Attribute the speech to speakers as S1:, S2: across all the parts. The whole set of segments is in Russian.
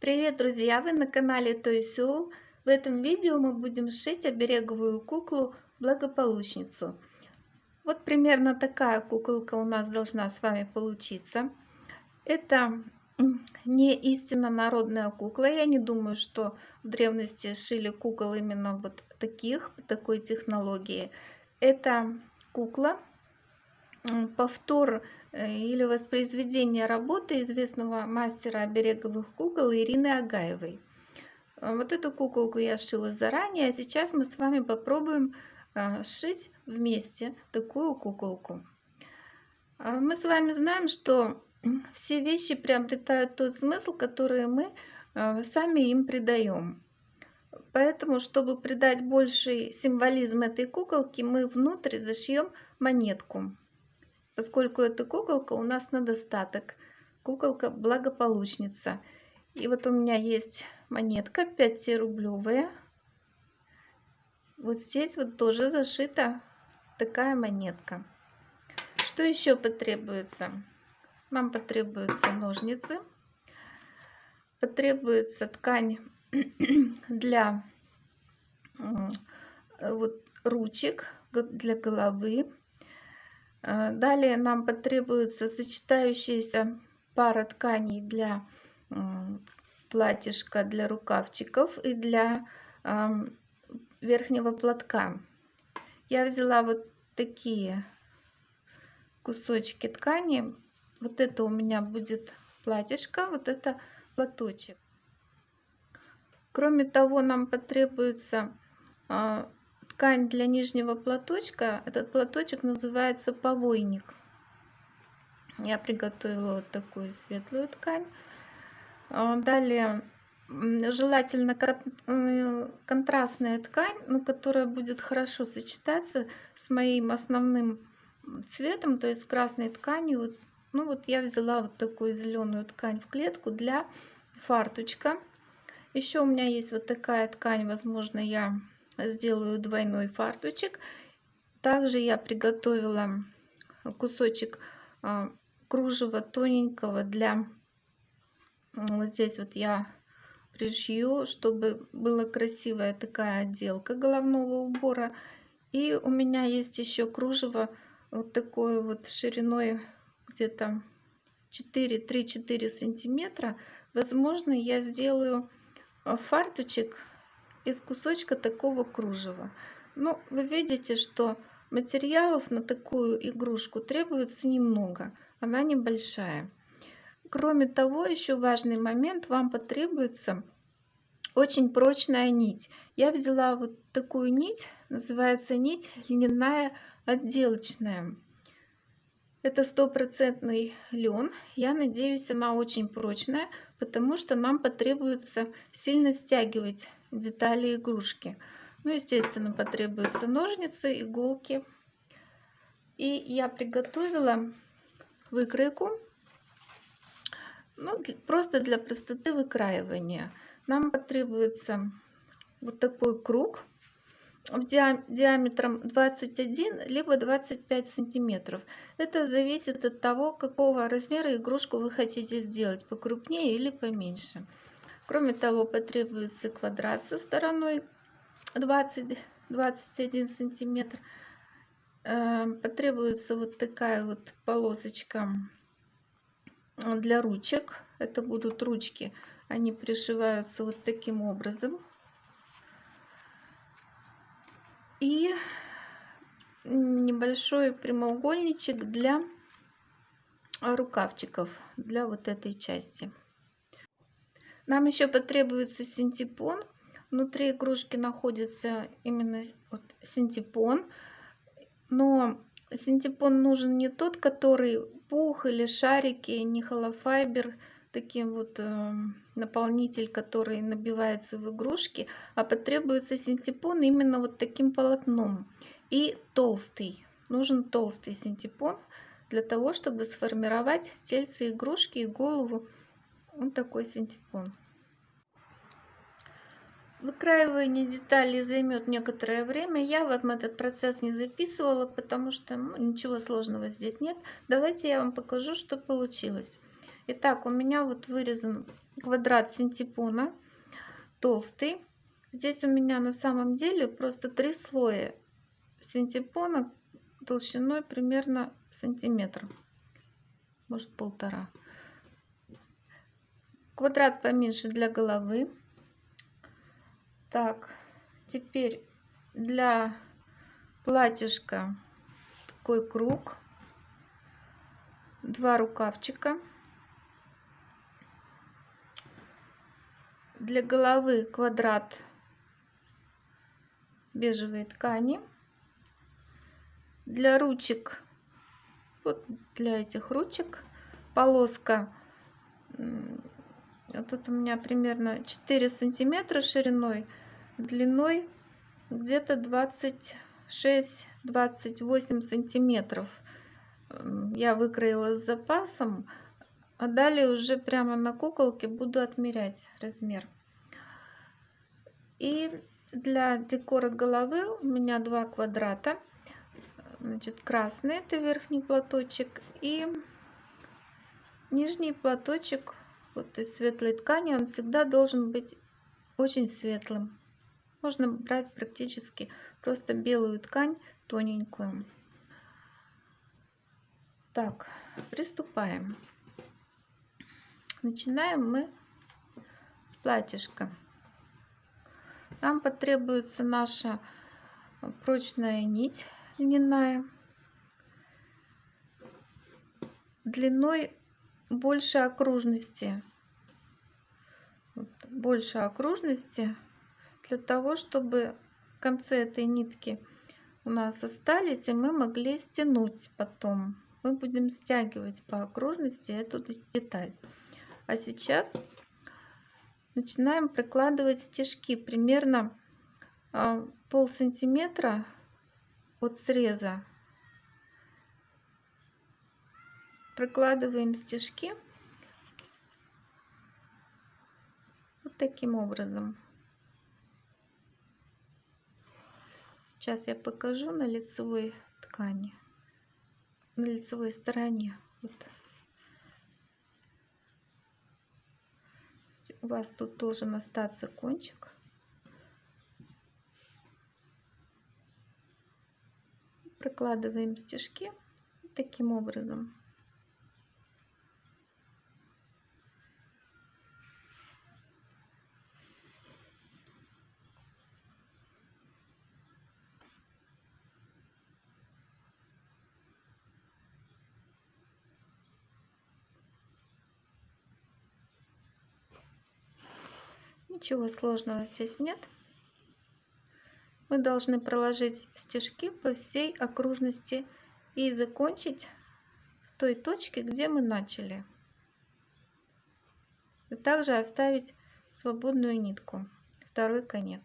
S1: Привет, друзья! Вы на канале Тойсю. В этом видео мы будем шить обереговую куклу благополучницу. Вот примерно такая куколка у нас должна с вами получиться. Это не истинно народная кукла. Я не думаю, что в древности шили кукол именно вот таких, такой технологии. Это кукла, повтор э, или воспроизведение работы известного мастера обереговых кукол Ирины Агаевой. Э, вот эту куколку я шила заранее, а сейчас мы с вами попробуем э, сшить вместе такую куколку. Мы с вами знаем, что все вещи приобретают тот смысл, который мы сами им придаем. Поэтому, чтобы придать больший символизм этой куколки, мы внутрь зашьем монетку поскольку эта куколка у нас на достаток. Куколка благополучница. И вот у меня есть монетка 5-рублевая. Вот здесь вот тоже зашита такая монетка. Что еще потребуется? Нам потребуются ножницы. Потребуется ткань для вот, ручек, для головы. Э, далее нам потребуется сочетающаяся пара тканей для платьишка, для рукавчиков и для верхнего платка. Я взяла вот такие кусочки ткани. Вот это у меня будет платьишко, вот это платочек. Кроме того, нам потребуется а, ткань для нижнего платочка. Этот платочек называется повойник. Я приготовила вот такую светлую ткань. А, далее желательно э, контрастная ткань, но которая будет хорошо сочетаться с моим основным цветом, то есть красной тканью. Ну вот я взяла вот такую зеленую ткань в клетку для фарточка. Еще у меня есть вот такая ткань, возможно, я сделаю двойной фарточек. Также я приготовила кусочек а, кружева тоненького для вот здесь вот я пришью, чтобы была красивая такая отделка головного убора. И у меня есть еще кружево вот такой вот шириной где-то 4-3-4 сантиметра. Возможно, я сделаю фарточек из кусочка такого кружева. Ну, вы видите, что материалов на такую игрушку требуется немного, она небольшая. Кроме того, еще важный момент, вам потребуется очень прочная нить. Я взяла вот такую нить, называется нить льняная отделочная. Это стопроцентный лен. Я надеюсь, она очень прочная, потому что нам потребуется сильно стягивать детали игрушки. Ну, естественно, потребуются ножницы, иголки. И я приготовила выкройку, ну, просто для простоты выкраивания. Нам потребуется вот такой круг диаметром 21 либо 25 сантиметров. Это зависит от того, какого размера игрушку вы хотите сделать, покрупнее или поменьше. Кроме того, потребуется квадрат со стороной 20-21 сантиметр. Эм, потребуется вот такая вот полосочка для ручек. Это будут ручки. Они пришиваются вот таким образом. И небольшой прямоугольничек для рукавчиков, для вот этой части. Нам еще потребуется синтепон. Внутри игрушки находится именно вот синтепон. Но синтепон нужен не тот, который пух или шарики, не холофайбер, таким вот э, наполнитель, который набивается в игрушки, а потребуется синтепон именно вот таким полотном. И толстый. Нужен толстый синтепон для того, чтобы сформировать тельце игрушки и голову вот такой синтепон. Выкраивание деталей займет некоторое время. Я вам этот процесс не записывала, потому что ну, ничего сложного здесь нет. Давайте я вам покажу, что получилось. Итак, у меня вот вырезан квадрат синтепона, толстый. Здесь у меня на самом деле просто три слоя синтепона толщиной примерно сантиметр, может полтора. Квадрат поменьше для головы. Так, теперь для платьишка такой круг, два рукавчика. Для головы квадрат бежевой ткани. Для ручек, вот для этих ручек, полоска, тут у меня примерно 4 сантиметра шириной, длиной где-то 26-28 сантиметров. Я выкроила с запасом, а далее уже прямо на куколке буду отмерять размер. И для декора головы у меня два квадрата. Значит, красный это верхний платочек и нижний платочек вот из светлой ткани. Он всегда должен быть очень светлым. Можно брать практически просто белую ткань тоненькую. Так, приступаем. Начинаем мы с платьишка. Нам потребуется наша прочная нить льняная длиной больше окружности. Вот, больше окружности для того, чтобы концы этой нитки у нас остались, и мы могли стянуть потом. Мы будем стягивать по окружности эту деталь. А сейчас начинаем прикладывать стежки примерно а, пол сантиметра от среза. Прикладываем стежки вот таким образом. Сейчас я покажу на лицевой ткани, на лицевой стороне. Вот. у вас тут должен остаться кончик. Прокладываем стежки таким образом. Ничего сложного здесь нет. Мы должны проложить стежки по всей окружности и закончить в той точке, где мы начали. И также оставить свободную нитку, второй конец.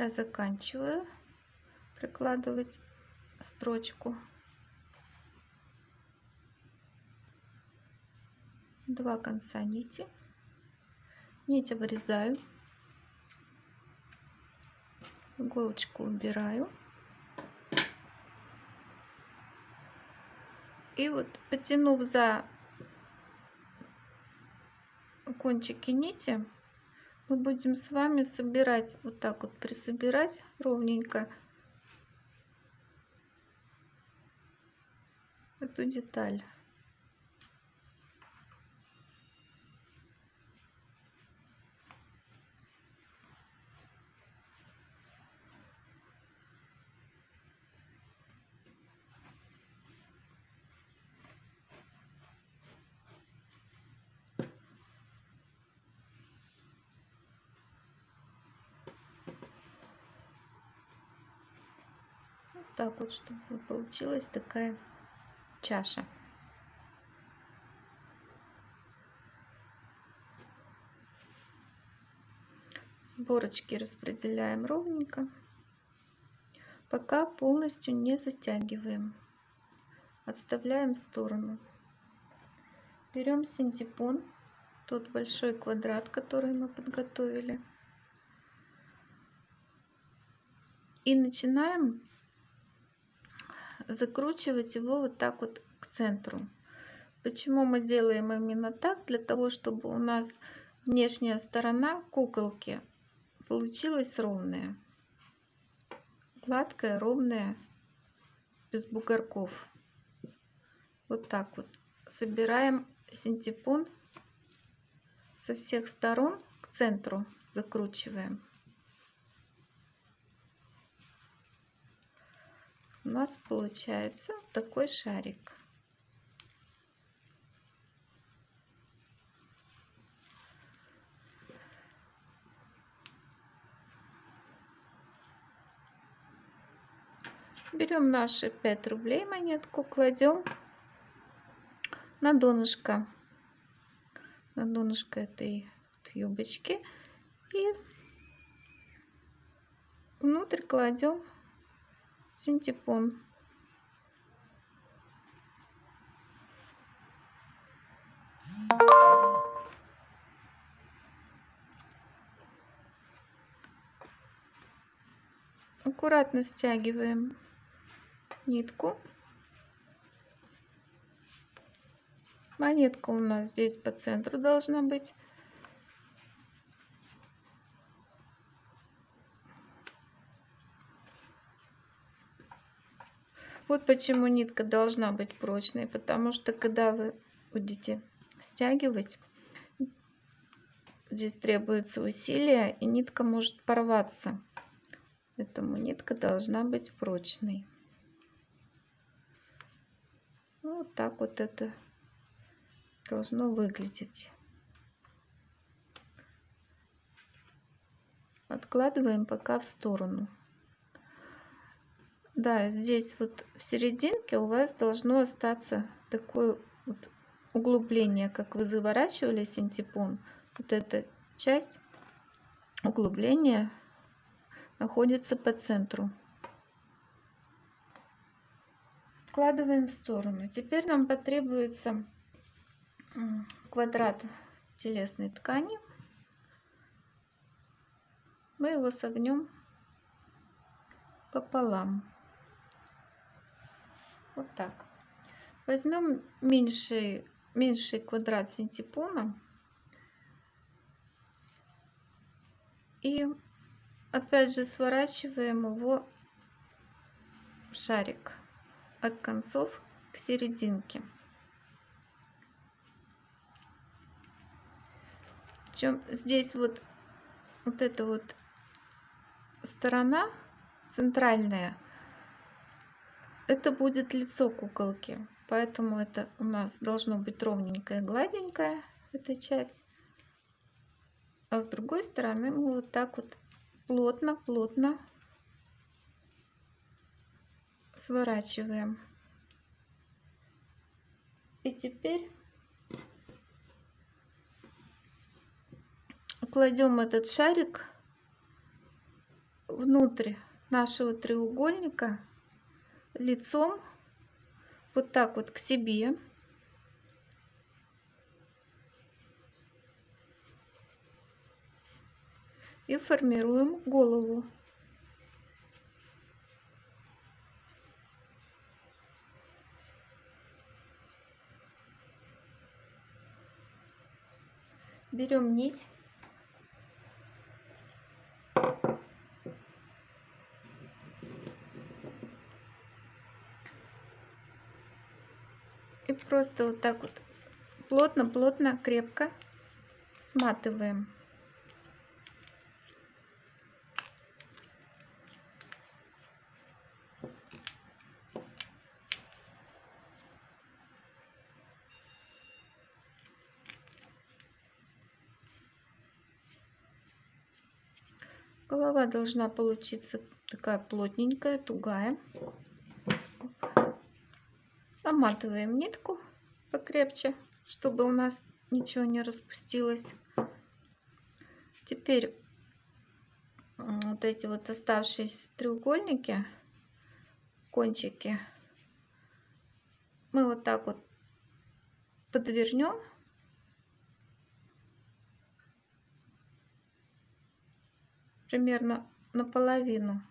S1: Я заканчиваю прикладывать строчку. Два конца нити. Нить обрезаю. Иголочку убираю. И вот потянув за кончики нити мы будем с вами собирать вот так вот присобирать ровненько эту деталь так вот, чтобы получилась такая чаша. Сборочки распределяем ровненько. пока полностью не затягиваем. Отставляем в сторону. Берем синтепон, тот большой квадрат, который мы подготовили. И начинаем закручивать его вот так вот к центру. Почему мы делаем именно так? Для того, чтобы у нас внешняя сторона куколки получилась ровная. Гладкая, ровная, без бугорков. Вот так вот. Собираем синтепон со всех сторон к центру закручиваем. У нас получается такой шарик. Берем наши 5 рублей монетку, кладем на донышко, на донышко этой юбочки и внутрь кладем синтепон. Аккуратно стягиваем нитку. Монетка у нас здесь по центру должна быть. Вот почему нитка должна быть прочной, потому что когда вы будете стягивать, здесь требуется усилие, и нитка может порваться. Поэтому нитка должна быть прочной. Вот так вот это должно выглядеть. Откладываем пока в сторону. Да, здесь вот в серединке у вас должно остаться такое вот углубление, как вы заворачивали синтепон. Вот эта часть углубления находится по центру. Откладываем в сторону. Теперь нам потребуется квадрат телесной ткани. Мы его согнем пополам. Вот так. Возьмем меньший, меньший квадрат синтепона и опять же сворачиваем его в шарик от концов к серединке. Причем здесь вот, вот эта вот сторона центральная, это будет лицо куколки. Поэтому это у нас должно быть ровненькое, гладенькое, эта часть. А с другой стороны мы вот так вот плотно-плотно сворачиваем. И теперь кладем этот шарик внутрь нашего треугольника лицом вот так вот к себе. И формируем голову. берем нить просто вот так вот плотно-плотно, крепко сматываем. Голова должна получиться такая плотненькая, тугая. Наматываем нитку покрепче, чтобы у нас ничего не распустилось. Теперь вот эти вот оставшиеся треугольники кончики мы вот так вот подвернем. Примерно наполовину.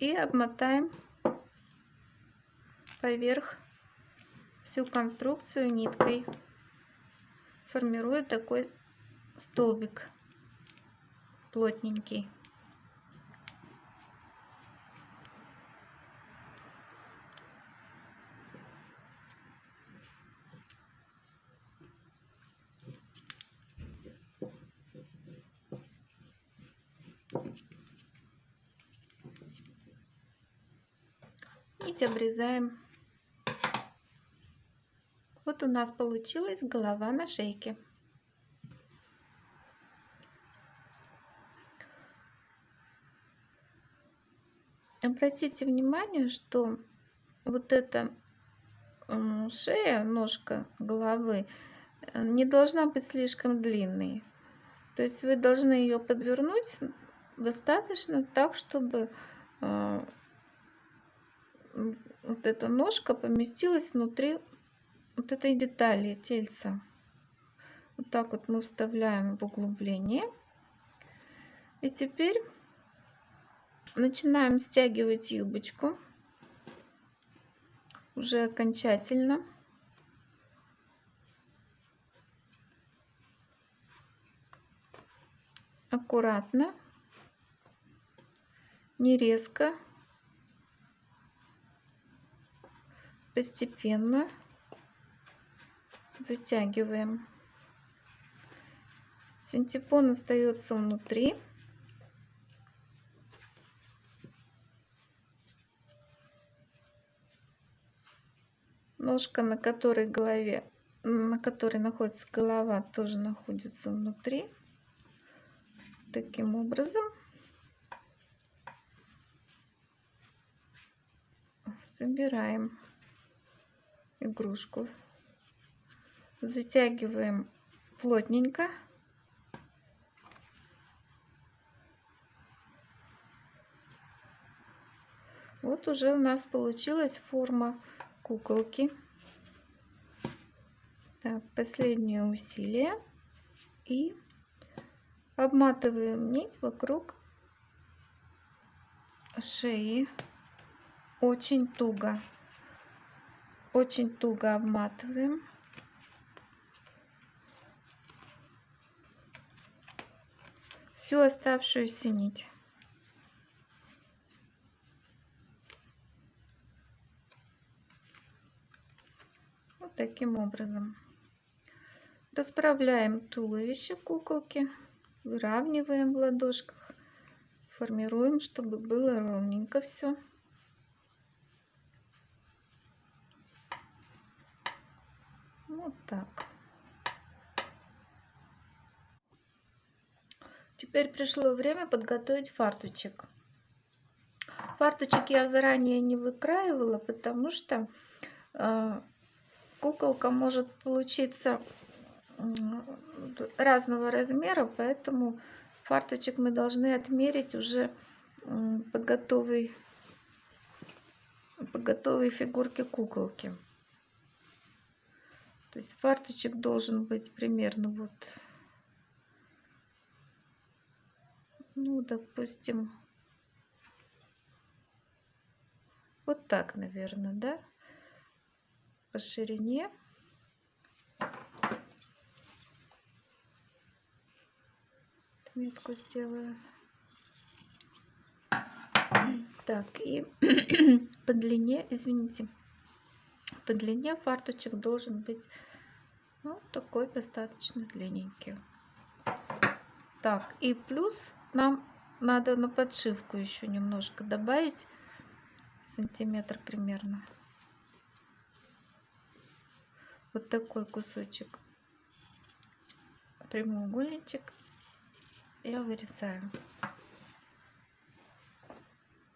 S1: И обмотаем поверх всю конструкцию ниткой, формируя такой столбик плотненький. Нить обрезаем. Вот у нас получилась голова на шейке. Обратите внимание, что вот эта шея, ножка головы э, не должна быть слишком длинной. То есть вы должны ее подвернуть достаточно так, чтобы э, вот эта ножка поместилась внутри вот этой детали тельца. Вот так вот мы вставляем в углубление. И теперь начинаем стягивать юбочку уже окончательно. Аккуратно, не резко. Постепенно затягиваем. Синтепон остается внутри. Ножка, на которой голове, на которой находится голова, тоже находится внутри. Таким образом. Собираем игрушку. Затягиваем плотненько. Вот уже у нас получилась форма куколки. Так, последнее усилие. И обматываем нить вокруг шеи очень туго очень туго обматываем. Всю оставшуюся нить. Вот таким образом. Расправляем туловище куколки, выравниваем в ладошках, формируем, чтобы было ровненько все. Вот так. Теперь пришло время подготовить фарточек. Фарточек я заранее не выкраивала, потому что э, куколка может получиться разного размера, поэтому фарточек мы должны отмерить уже по готовой, по готовой фигурке куколки. То есть фарточек должен быть примерно вот, ну, допустим, вот так, наверное, да, по ширине. Метку сделаю. Так, и по длине, извините, по длине фарточек должен быть ну, такой достаточно длинненький. Так, и плюс нам надо на подшивку еще немножко добавить, сантиметр примерно. Вот такой кусочек прямоугольничек я вырезаю.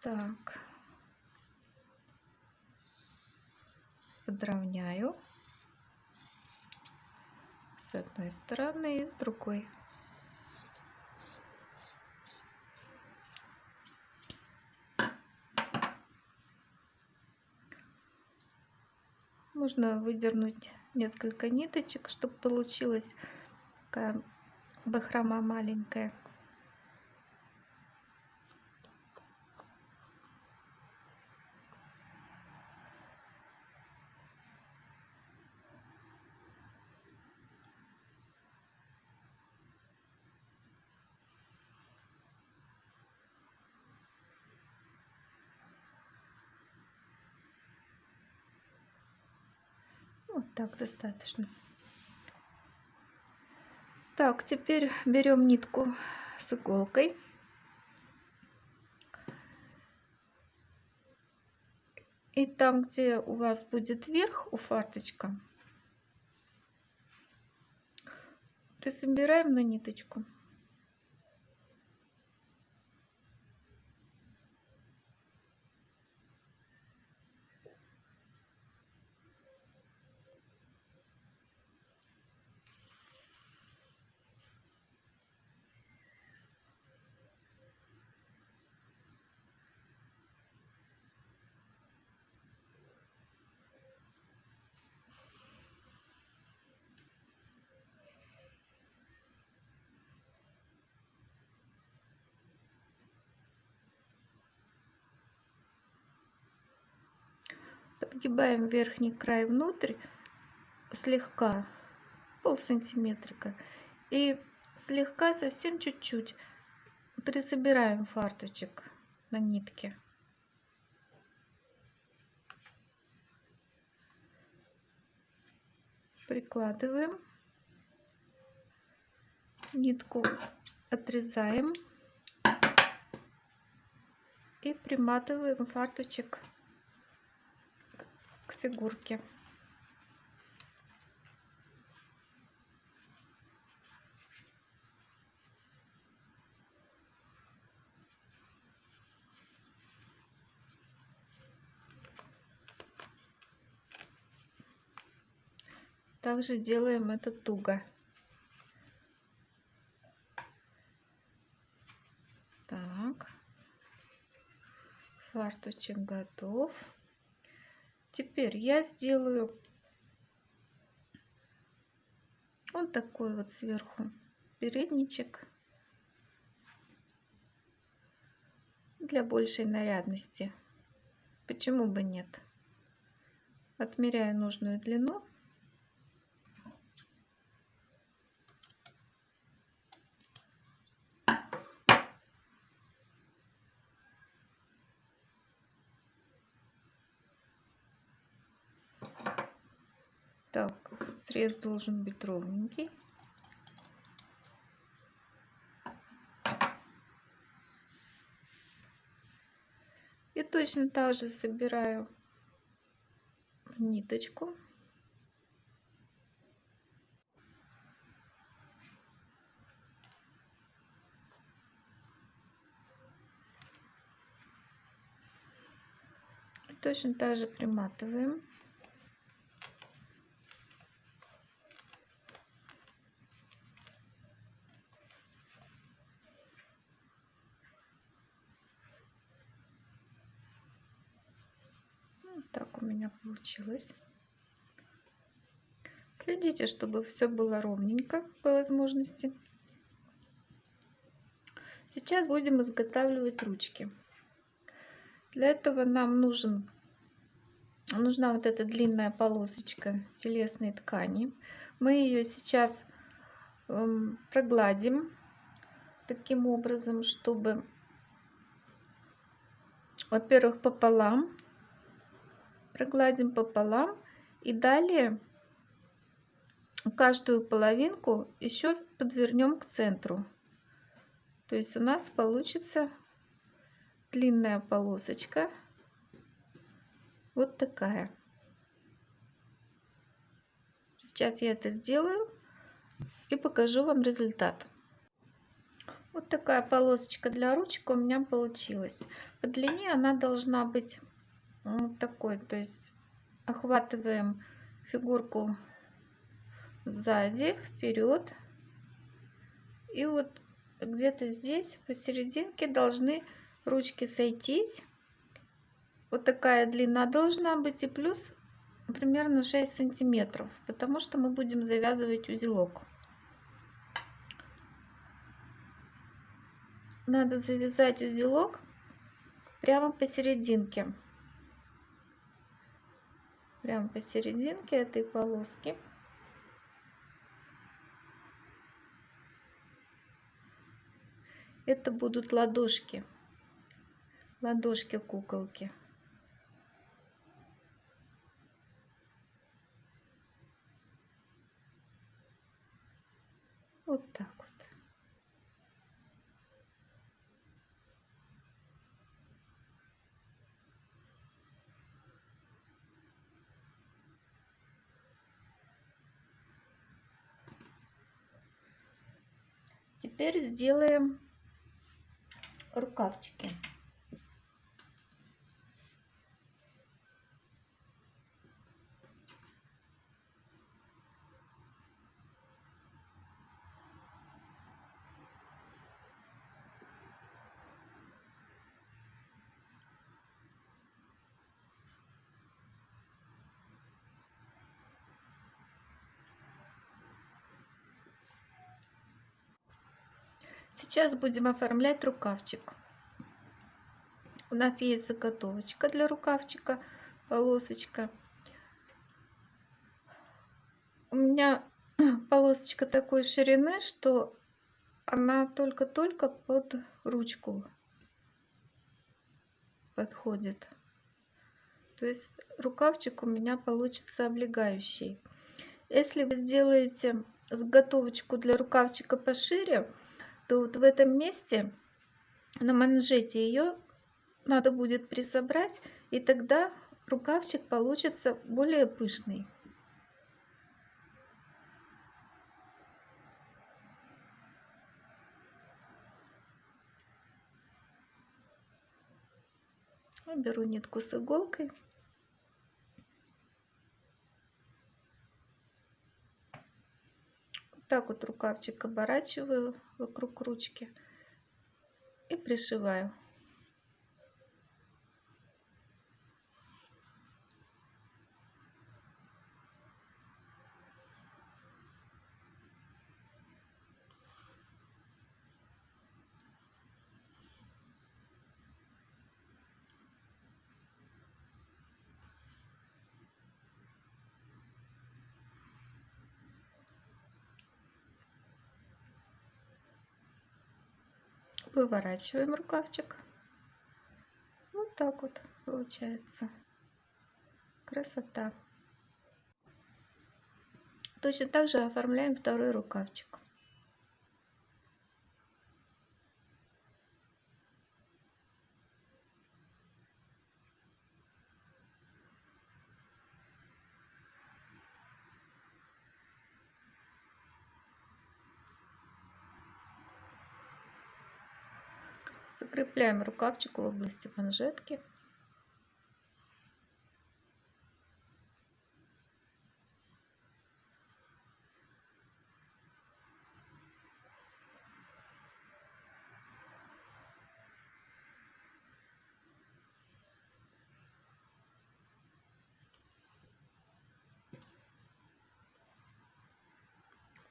S1: Так. подровняю с одной стороны и с другой. Можно выдернуть несколько ниточек, чтобы получилась такая бахрома маленькая. Так достаточно. Так, теперь берем нитку с иголкой. И там, где у вас будет верх у фарточка, присобираем на ниточку. Подгибаем верхний край внутрь слегка, пол сантиметрика. И слегка, совсем чуть-чуть присобираем фарточек на нитке. Прикладываем. Нитку отрезаем и приматываем фарточек фигурки. Также делаем это туго. Так, фарточек готов. Теперь я сделаю вот такой вот сверху передничек для большей нарядности. Почему бы нет? Отмеряю нужную длину. Так, срез должен быть ровненький. И точно так же собираю ниточку. точно так же приматываем. так у меня получилось. Следите, чтобы все было ровненько по возможности. Сейчас будем изготавливать ручки. Для этого нам нужен, нужна вот эта длинная полосочка телесной ткани. Мы ее сейчас эм, прогладим таким образом, чтобы, во-первых, пополам прогладим пополам и далее каждую половинку еще подвернем к центру. То есть у нас получится длинная полосочка вот такая. Сейчас я это сделаю и покажу вам результат. Вот такая полосочка для ручек у меня получилась. По длине она должна быть вот такой то есть охватываем фигурку сзади вперед и вот где-то здесь посерединке должны ручки сойтись вот такая длина должна быть и плюс примерно 6 сантиметров, потому что мы будем завязывать узелок. Надо завязать узелок прямо посерединке. Прямо посерединке этой полоски. Это будут ладошки. Ладошки куколки. Вот так вот. Теперь сделаем рукавчики. Сейчас будем оформлять рукавчик. У нас есть заготовочка для рукавчика, полосочка. У меня полосочка такой ширины, что она только-только под ручку подходит. То есть рукавчик у меня получится облегающий. Если вы сделаете заготовочку для рукавчика пошире, то вот в этом месте на манжете ее надо будет присобрать, и тогда рукавчик получится более пышный. Беру нитку с иголкой. Так вот рукавчик оборачиваю вокруг ручки и пришиваю. Выворачиваем рукавчик. Вот так вот получается. Красота. Точно так же оформляем второй рукавчик. Закрепляем рукавчик в области манжетки.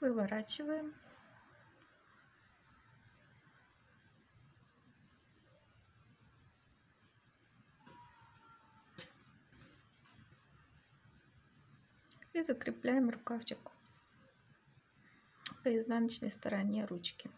S1: Выворачиваем. И закрепляем рукавчик по изнаночной стороне ручки.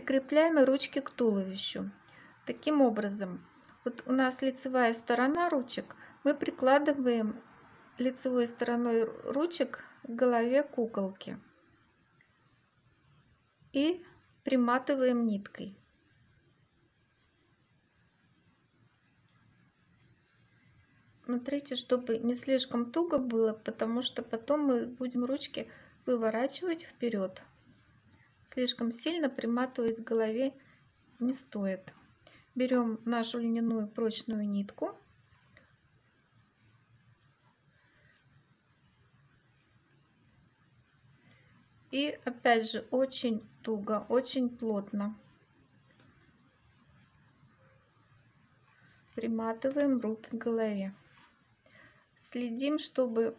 S1: Прикрепляем ручки к туловищу. Таким образом, Вот у нас лицевая сторона ручек. Мы прикладываем лицевой стороной ручек к голове куколки и приматываем ниткой. Смотрите, чтобы не слишком туго было, потому что потом мы будем ручки выворачивать вперед. Слишком сильно приматывать к голове не стоит. Берем нашу льняную прочную нитку. И опять же очень туго, очень плотно приматываем руки к голове следим, чтобы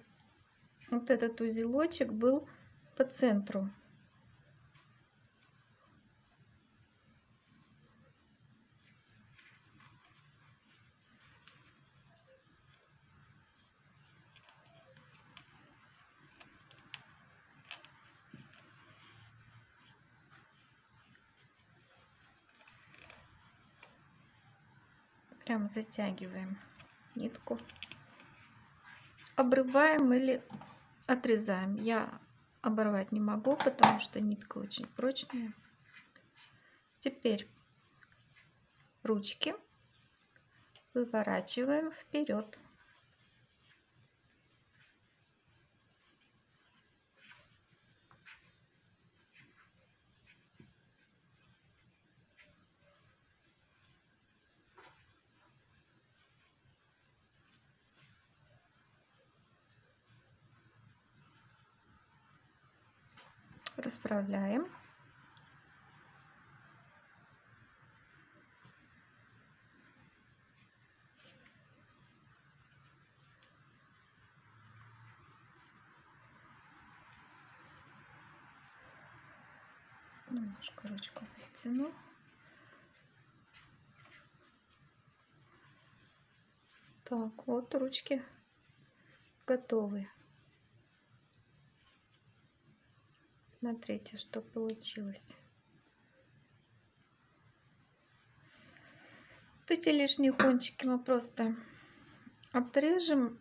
S1: вот этот узелочек был по центру. Прям затягиваем нитку обрываем или отрезаем. Я оборвать не могу, потому что нитка очень прочная. Теперь ручки выворачиваем вперед. Расправляем. Немножко ручку подтяну. Так, вот ручки готовы. Смотрите, что получилось. Вот эти лишние кончики мы просто обрежем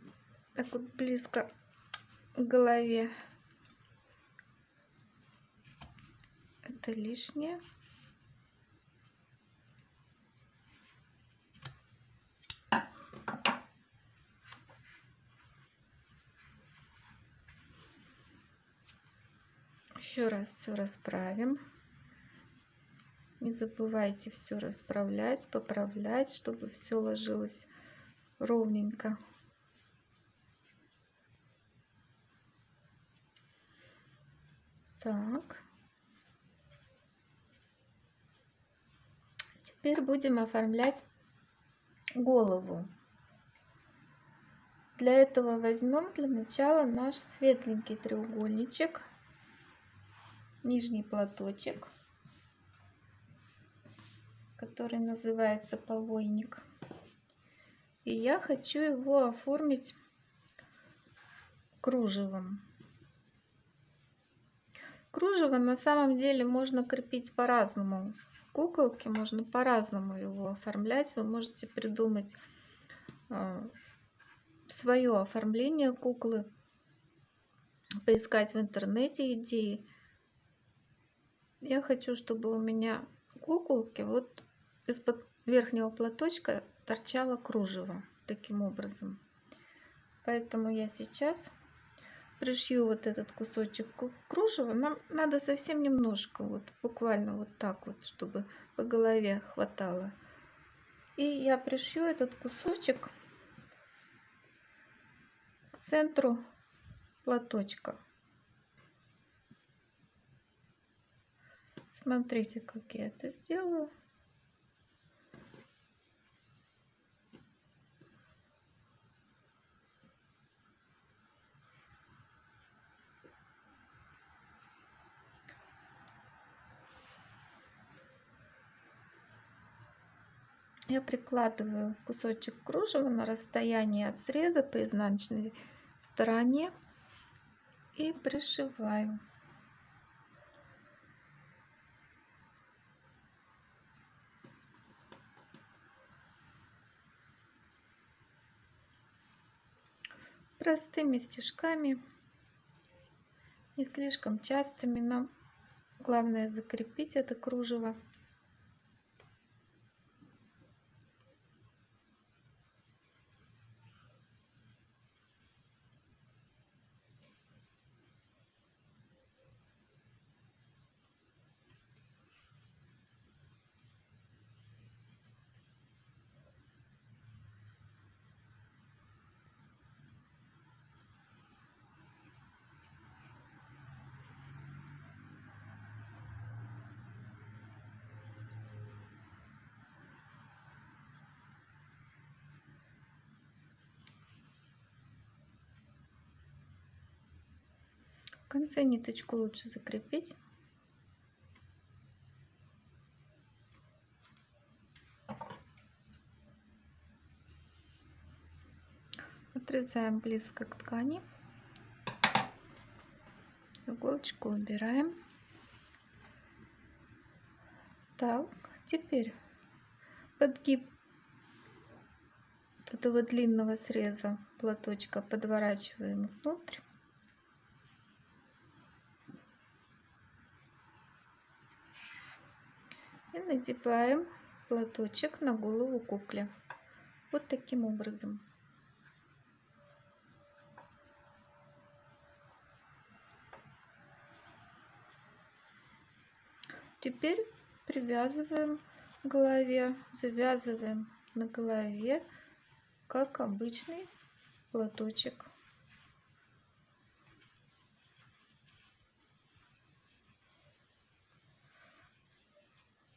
S1: так вот близко к голове. Это лишнее. Еще раз все расправим. Не забывайте все расправлять, поправлять, чтобы все ложилось ровненько. Так. Теперь будем оформлять голову. Для этого возьмем для начала наш светленький треугольничек нижний платочек, который называется повойник. И я хочу его оформить кружевом. Кружево на самом деле можно крепить по-разному. Куколки можно по-разному его оформлять. Вы можете придумать э, свое оформление куклы, поискать в интернете идеи я хочу, чтобы у меня куколки вот из-под верхнего платочка торчало кружево таким образом. Поэтому я сейчас пришью вот этот кусочек кружева. Нам надо совсем немножко, вот буквально вот так вот, чтобы по голове хватало. И я пришью этот кусочек к центру платочка. Смотрите, как я это сделаю. Я прикладываю кусочек кружева на расстоянии от среза по изнаночной стороне и пришиваю. Простыми стежками, не слишком частыми. Нам главное закрепить это кружево. В конце ниточку лучше закрепить. Отрезаем близко к ткани. Иголочку убираем. Так, теперь подгиб этого длинного среза платочка подворачиваем внутрь. И надеваем платочек на голову кукле. Вот таким образом. Теперь привязываем к голове, завязываем на голове, как обычный платочек.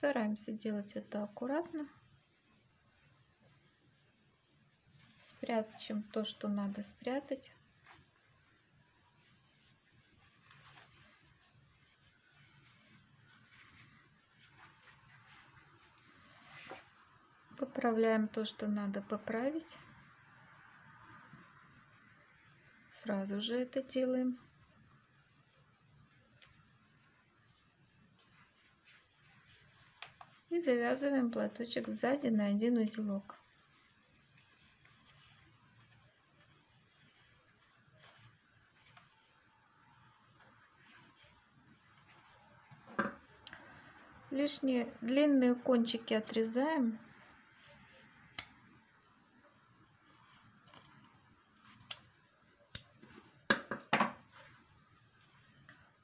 S1: Стараемся делать это аккуратно. Спрячем то, что надо спрятать. Поправляем то, что надо поправить. Сразу же это делаем. И завязываем платочек сзади на один узелок. Лишние длинные кончики отрезаем.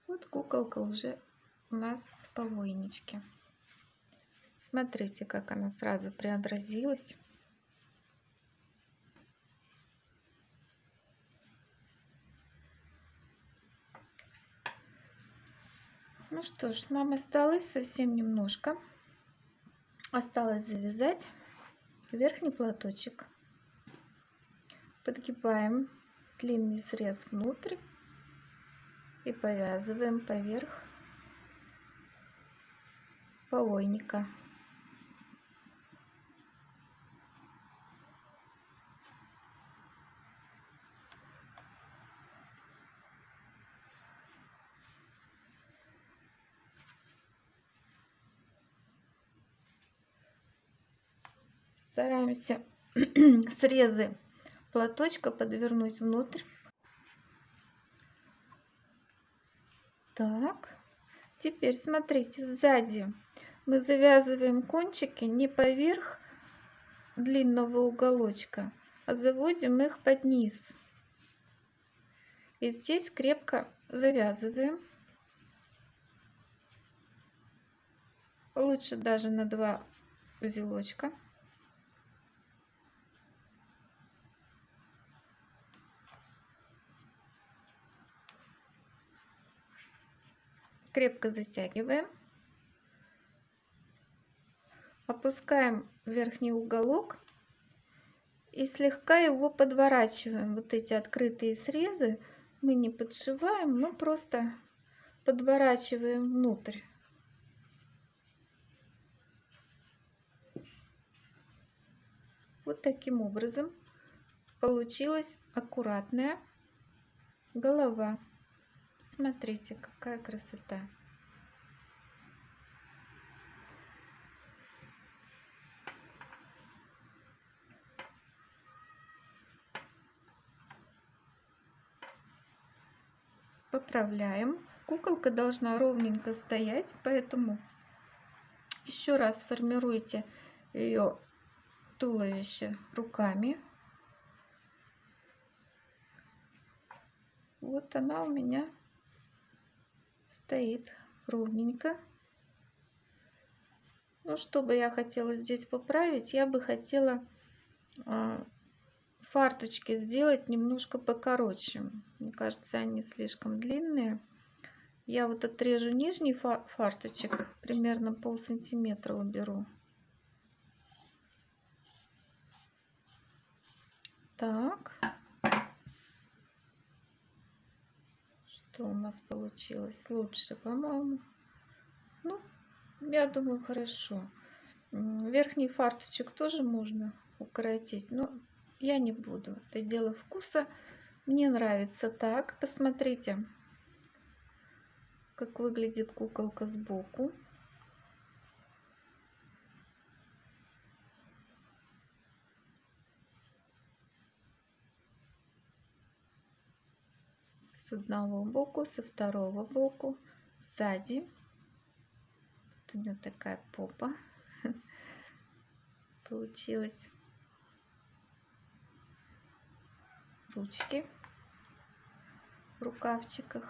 S1: Вот куколка уже у нас в повойничке. Смотрите, как она сразу преобразилась. Ну что ж, нам осталось совсем немножко. Осталось завязать верхний платочек. Подгибаем длинный срез внутрь и повязываем поверх повойника. Стараемся срезы платочка подвернуть внутрь. Так, теперь смотрите, сзади мы завязываем кончики не поверх длинного уголочка, а заводим их под низ. И здесь крепко завязываем. Лучше даже на два узелочка. Крепко затягиваем. Опускаем верхний уголок и слегка его подворачиваем. Вот эти открытые срезы мы не подшиваем, мы просто подворачиваем внутрь. Вот таким образом получилась аккуратная голова. Смотрите, какая красота. поправляем. Куколка должна ровненько стоять, поэтому еще раз формируйте ее туловище руками. Вот она у меня стоит ровненько. Ну, что бы я хотела здесь поправить, я бы хотела э, фарточки сделать немножко покороче. Мне кажется, они слишком длинные. Я вот отрежу нижний фарточек, примерно пол сантиметра уберу. Так. Что у нас получилось? Лучше, по-моему. Ну, я думаю, хорошо. Верхний фарточек тоже можно укоротить, но я не буду. Это дело вкуса. Мне нравится так. Посмотрите, как выглядит куколка сбоку. С одного боку, со второго боку, сзади. Тут у нее такая попа получилась. ручки в рукавчиках.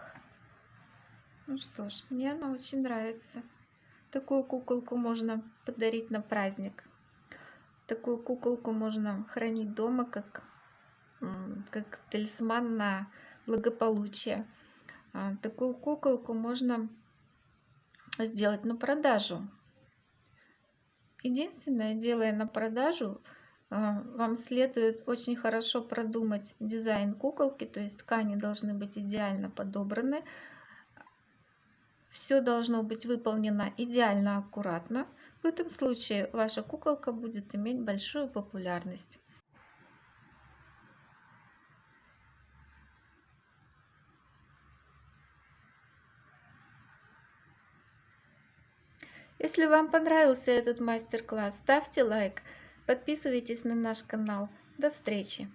S1: Ну что ж, мне она очень нравится. Такую куколку можно подарить на праздник. Такую куколку можно хранить дома, как, как талисман на благополучие. А, такую куколку можно сделать на продажу. Единственное, делая на продажу, а, вам следует очень хорошо продумать дизайн куколки, то есть ткани должны быть идеально подобраны. Все должно быть выполнено идеально аккуратно. В этом случае ваша куколка будет иметь большую популярность. Если вам понравился этот мастер-класс, ставьте лайк. Подписывайтесь на наш канал. До встречи!